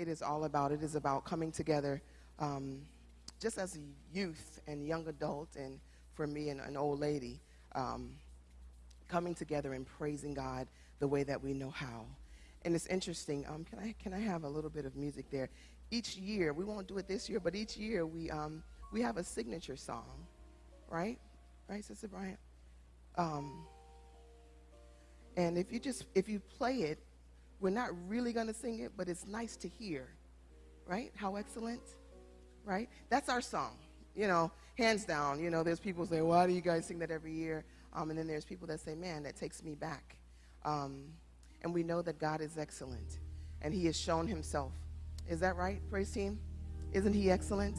it is all about. It is about coming together um, just as a youth and young adult, and for me, and an old lady, um, coming together and praising God the way that we know how. And it's interesting. Um, can, I, can I have a little bit of music there? Each year, we won't do it this year, but each year we, um, we have a signature song, right? Right, Sister Bryant? Um, and if you just, if you play it, we're not really going to sing it, but it's nice to hear, right? How excellent, right? That's our song, you know, hands down. You know, there's people say, why do you guys sing that every year? Um, and then there's people that say, man, that takes me back. Um, and we know that God is excellent, and He has shown Himself. Is that right, praise team? Isn't He excellent?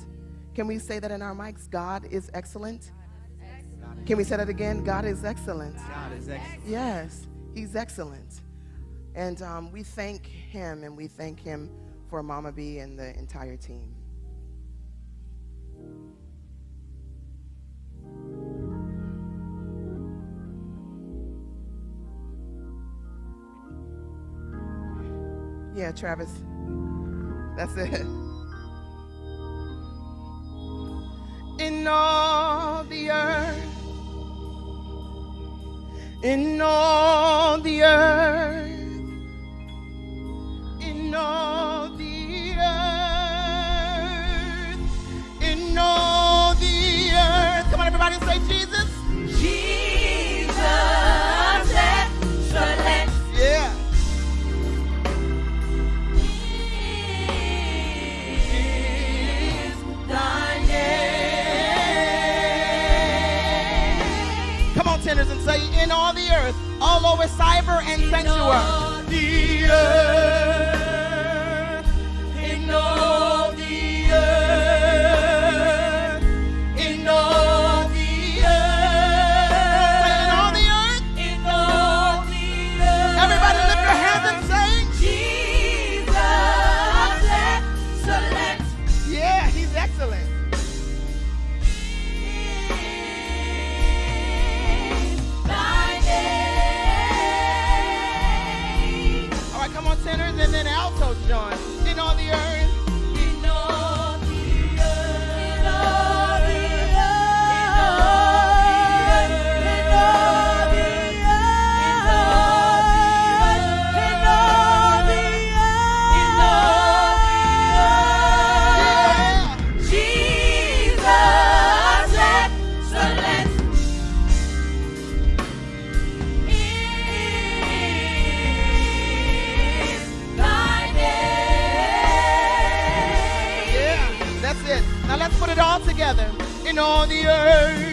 Can we say that in our mics? God is excellent. Can we say that again? God is excellent. God is excellent. Yes, He's excellent. And um, we thank Him and we thank Him for Mama B and the entire team. Yeah, Travis. That's it. In all the earth, in all the earth, and say, Jesus. Jesus. Yeah. He is thy name. Come on, Tenors, and say, in all the earth, all over cyber and sanctuary. Tenors, and then altos join. In all the earth,